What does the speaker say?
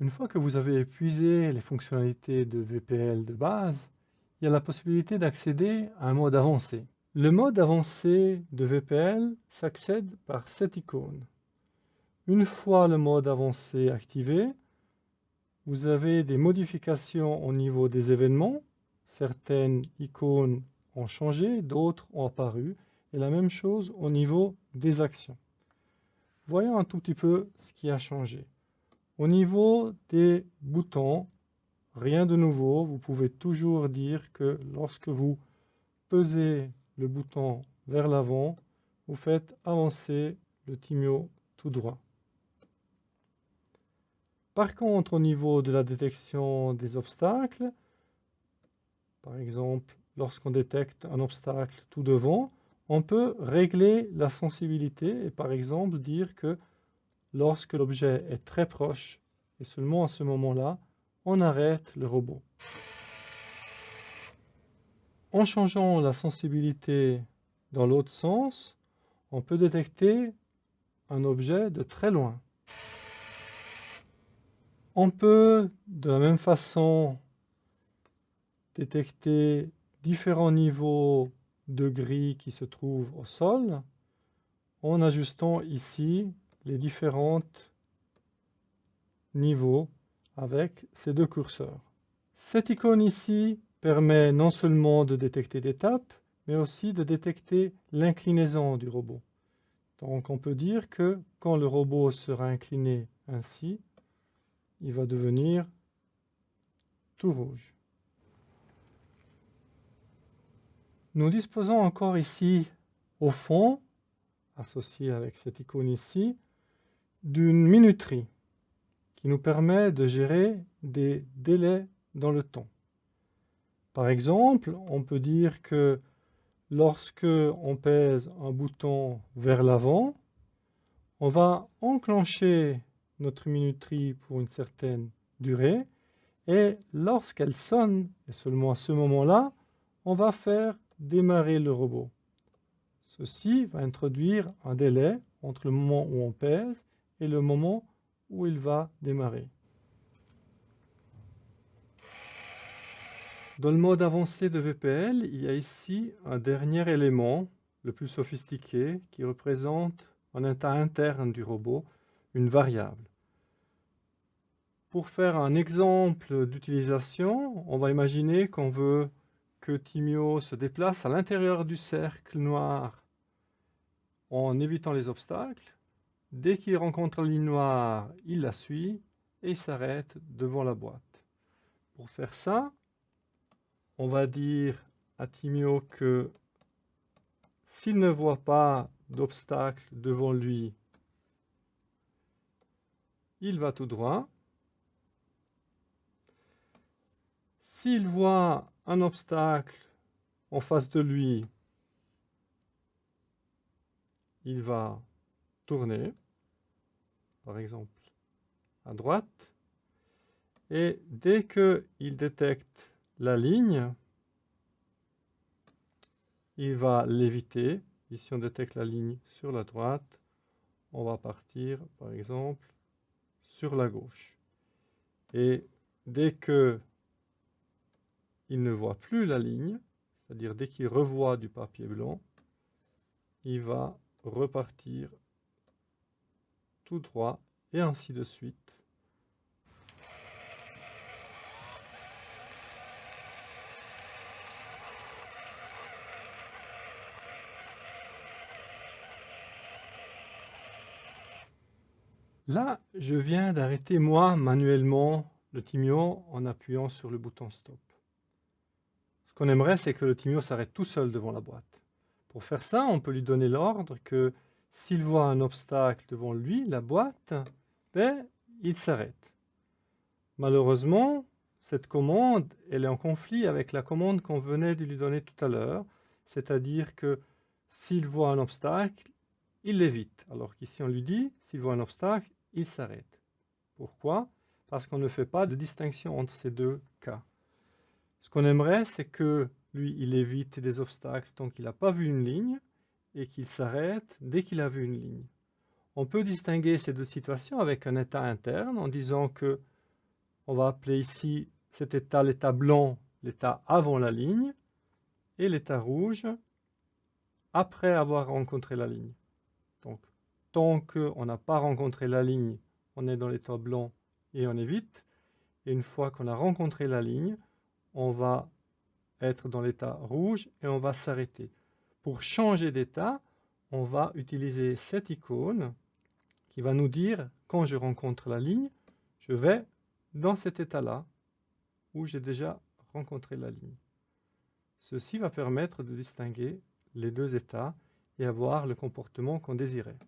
Une fois que vous avez épuisé les fonctionnalités de VPL de base, il y a la possibilité d'accéder à un mode avancé. Le mode avancé de VPL s'accède par cette icône. Une fois le mode avancé activé, vous avez des modifications au niveau des événements. Certaines icônes ont changé, d'autres ont apparu. Et la même chose au niveau des actions. Voyons un tout petit peu ce qui a changé. Au niveau des boutons, rien de nouveau. Vous pouvez toujours dire que lorsque vous pesez le bouton vers l'avant, vous faites avancer le Timio tout droit. Par contre, au niveau de la détection des obstacles, par exemple, lorsqu'on détecte un obstacle tout devant, on peut régler la sensibilité et par exemple dire que lorsque l'objet est très proche, et seulement à ce moment-là, on arrête le robot. En changeant la sensibilité dans l'autre sens, on peut détecter un objet de très loin. On peut, de la même façon, détecter différents niveaux de gris qui se trouvent au sol en ajustant ici les différents niveaux avec ces deux curseurs. Cette icône ici permet non seulement de détecter des tapes, mais aussi de détecter l'inclinaison du robot. Donc on peut dire que quand le robot sera incliné ainsi, il va devenir tout rouge. Nous disposons encore ici, au fond, associé avec cette icône ici, d'une minuterie qui nous permet de gérer des délais dans le temps. Par exemple, on peut dire que lorsque on pèse un bouton vers l'avant, on va enclencher notre minuterie pour une certaine durée et lorsqu'elle sonne, et seulement à ce moment-là, on va faire démarrer le robot. Ceci va introduire un délai entre le moment où on pèse et le moment où il va démarrer. Dans le mode avancé de VPL, il y a ici un dernier élément, le plus sophistiqué, qui représente un état interne du robot, une variable. Pour faire un exemple d'utilisation, on va imaginer qu'on veut que Timio se déplace à l'intérieur du cercle noir en évitant les obstacles. Dès qu'il rencontre la ligne noire, il la suit et s'arrête devant la boîte. Pour faire ça, on va dire à Timio que s'il ne voit pas d'obstacle devant lui, il va tout droit. S'il voit un obstacle en face de lui, il va tourner, par exemple à droite, et dès qu'il détecte la ligne, il va l'éviter. Ici, on détecte la ligne sur la droite. On va partir, par exemple, sur la gauche. Et dès que il ne voit plus la ligne, c'est-à-dire dès qu'il revoit du papier blanc, il va repartir tout droit et ainsi de suite. Là, je viens d'arrêter moi manuellement le Timio en appuyant sur le bouton stop qu'on aimerait, c'est que le Timio s'arrête tout seul devant la boîte. Pour faire ça, on peut lui donner l'ordre que s'il voit un obstacle devant lui, la boîte, ben, il s'arrête. Malheureusement, cette commande, elle est en conflit avec la commande qu'on venait de lui donner tout à l'heure, c'est-à-dire que s'il voit un obstacle, il l'évite. Alors qu'ici, on lui dit, s'il voit un obstacle, il s'arrête. Pourquoi? Parce qu'on ne fait pas de distinction entre ces deux cas. Ce qu'on aimerait, c'est que lui, il évite des obstacles tant qu'il n'a pas vu une ligne et qu'il s'arrête dès qu'il a vu une ligne. On peut distinguer ces deux situations avec un état interne en disant que On va appeler ici cet état l'état blanc, l'état avant la ligne, et l'état rouge après avoir rencontré la ligne. Donc, tant qu'on n'a pas rencontré la ligne, on est dans l'état blanc et on évite. Et une fois qu'on a rencontré la ligne, on va être dans l'état rouge et on va s'arrêter. Pour changer d'état, on va utiliser cette icône qui va nous dire, quand je rencontre la ligne, je vais dans cet état-là, où j'ai déjà rencontré la ligne. Ceci va permettre de distinguer les deux états et avoir le comportement qu'on désirait.